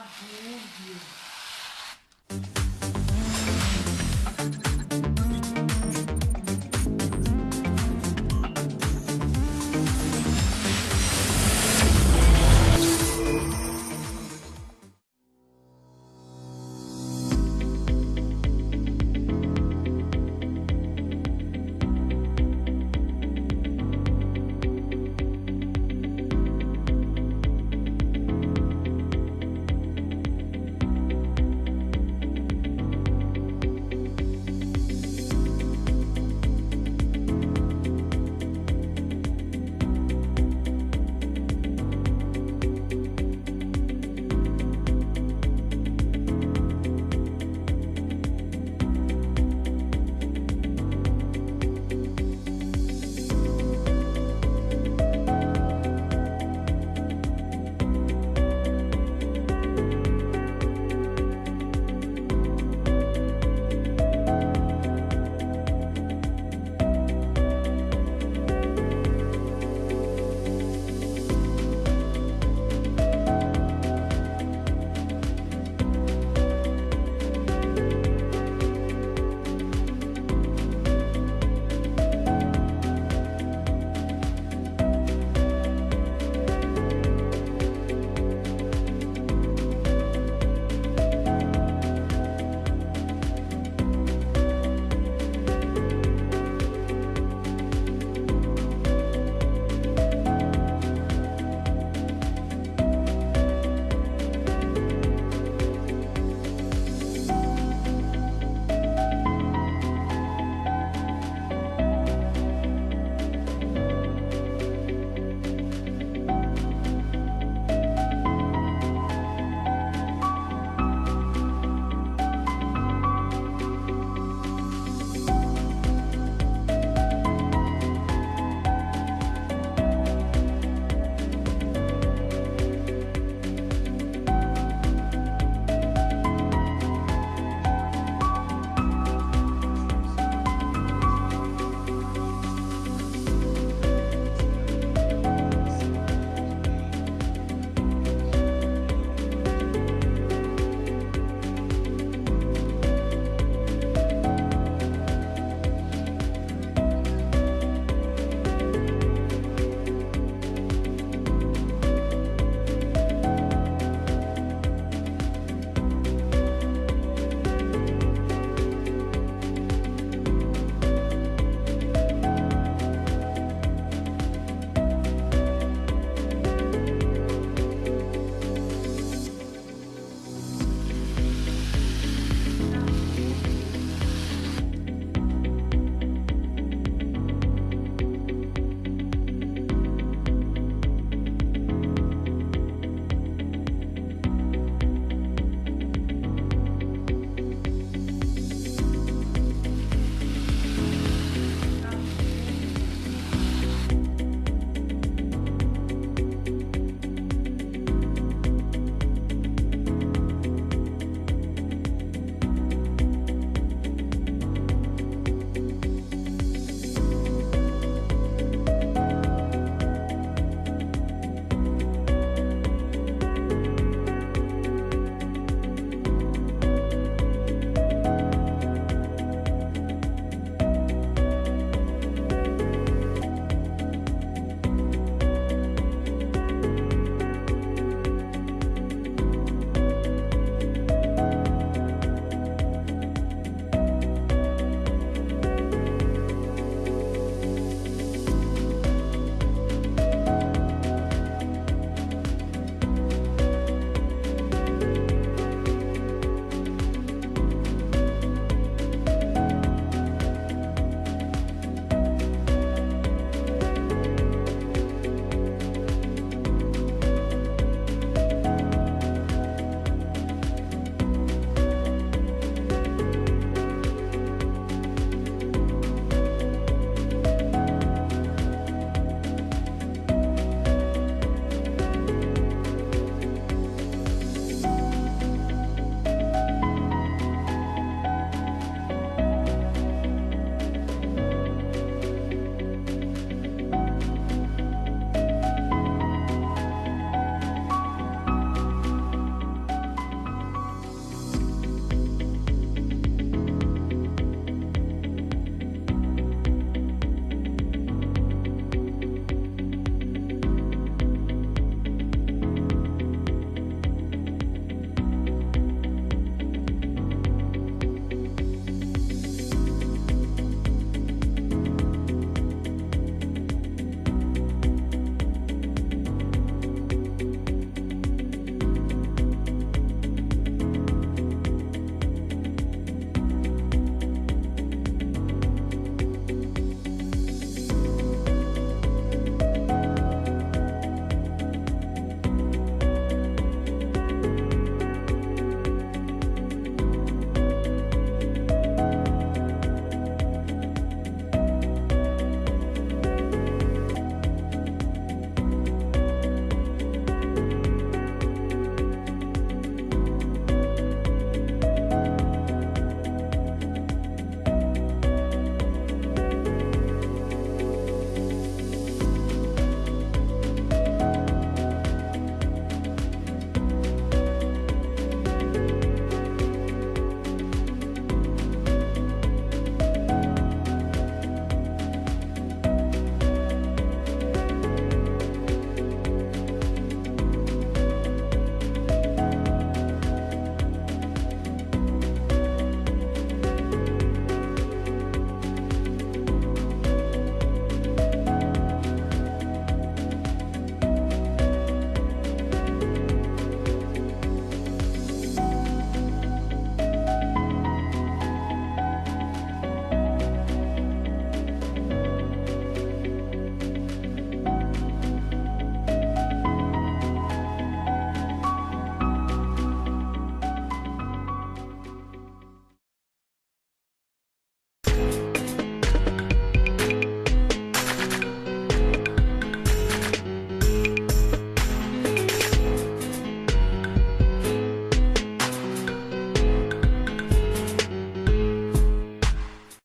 Rúbio.